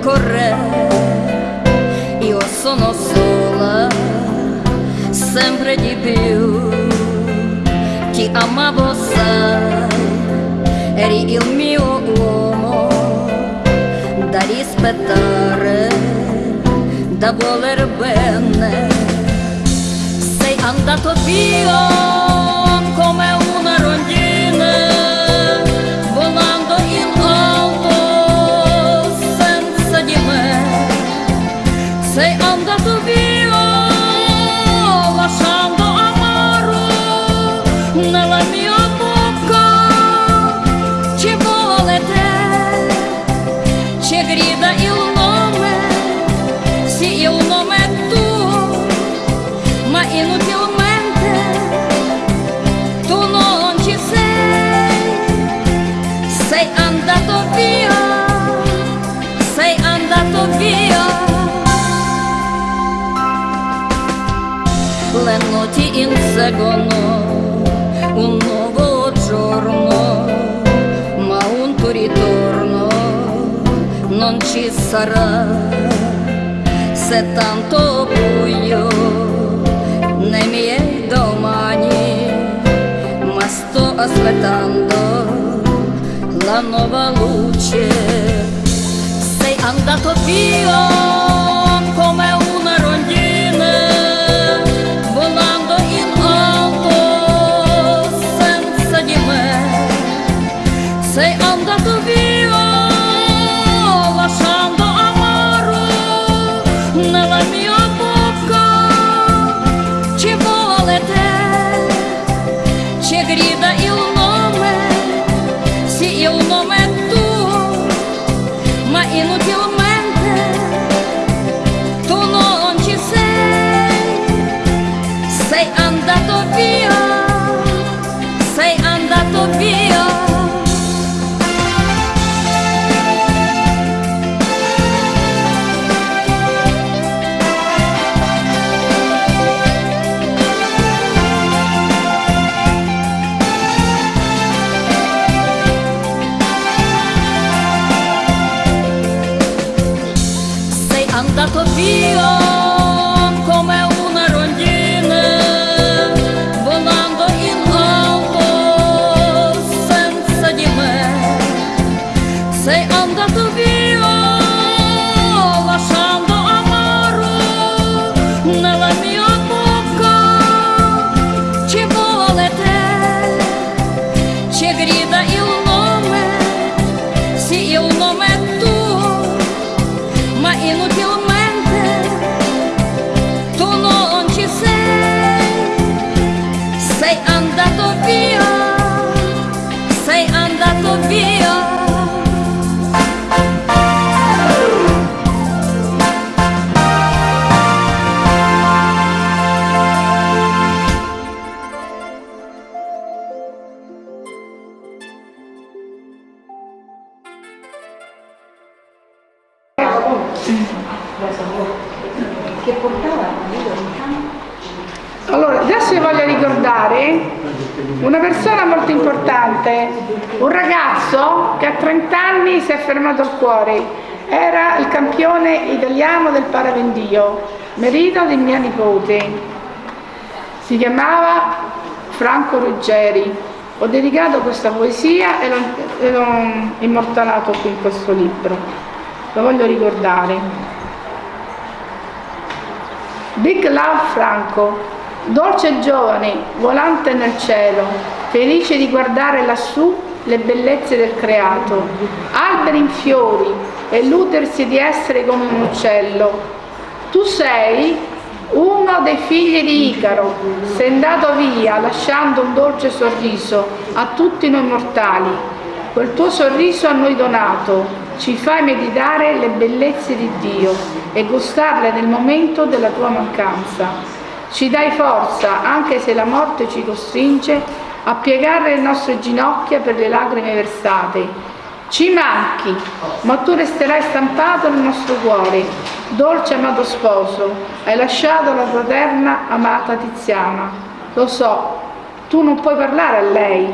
tempo corre, io sono sola, sempre di più. Ti amavo, sai, eri il mio uomo da rispettare, da voler bene. Sei andato via inseguono un nuovo giorno, ma un tuo ritorno non ci sarà. Se tanto buio nei miei domani, ma sto aspettando la nuova luce. Sei andato via sì il nome è tuo, ma inutilmente Чегреб che portava Allora, adesso vi voglio ricordare una persona molto importante, un ragazzo che a 30 anni si è fermato al cuore, era il campione italiano del parapendio, marito di mia nipote, si chiamava Franco Ruggeri. Ho dedicato questa poesia e l'ho immortalato qui in questo libro, lo voglio ricordare. Big Love Franco, dolce giovane, volante nel cielo, felice di guardare lassù le bellezze del creato, alberi in fiori e l'utersi di essere come un uccello. Tu sei uno dei figli di Icaro, sei andato via lasciando un dolce sorriso a tutti noi mortali. Quel tuo sorriso a noi donato ci fai meditare le bellezze di Dio e gustarle nel momento della tua mancanza. Ci dai forza, anche se la morte ci costringe a piegare le nostre ginocchia per le lacrime versate. Ci manchi, ma tu resterai stampato nel nostro cuore. Dolce amato sposo, hai lasciato la tua eterna amata Tiziana. Lo so, tu non puoi parlare a lei,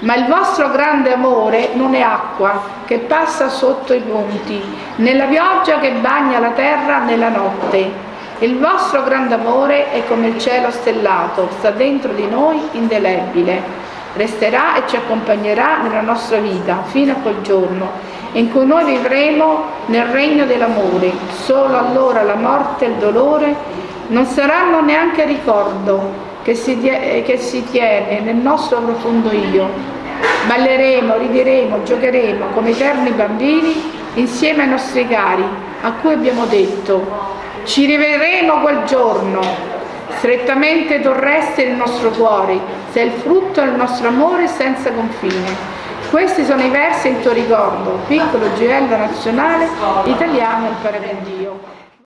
Ma il vostro grande amore non è acqua che passa sotto i ponti, nella pioggia che bagna la terra nella notte. Il vostro grande amore è come il cielo stellato, sta dentro di noi indelebile. Resterà e ci accompagnerà nella nostra vita fino a quel giorno in cui noi vivremo nel regno dell'amore. Solo allora la morte e il dolore non saranno neanche ricordo che si, che si tiene nel nostro profondo io. Balleremo, rideremo, giocheremo come eterni bambini insieme ai nostri cari, a cui abbiamo detto ci rivedremo quel giorno, strettamente torreste il nostro cuore, sei il frutto del nostro amore senza confine. Questi sono i versi in tuo ricordo, piccolo gioiello nazionale italiano il Paravendio.